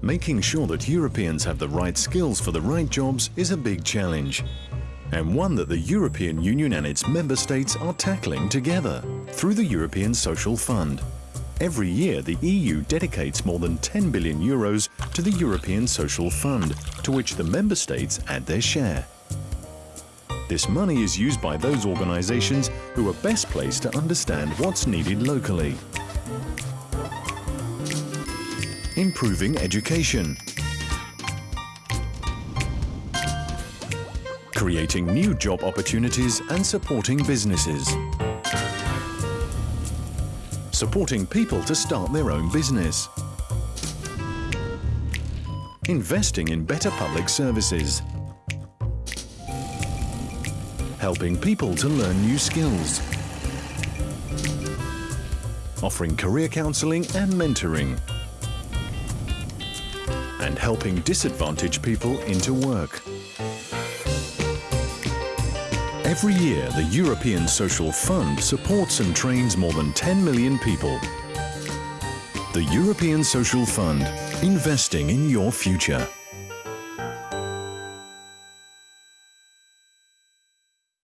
Making sure that Europeans have the right skills for the right jobs is a big challenge and one that the European Union and its member states are tackling together through the European Social Fund. Every year, the EU dedicates more than 10 billion euros to the European Social Fund, to which the member states add their share. This money is used by those organisations who are best placed to understand what's needed locally. Improving education, creating new job opportunities and supporting businesses. Supporting people to start their own business. Investing in better public services. Helping people to learn new skills. Offering career counselling and mentoring. And helping disadvantaged people into work. Every year, the European Social Fund supports and trains more than 10 million people. The European Social Fund, investing in your future.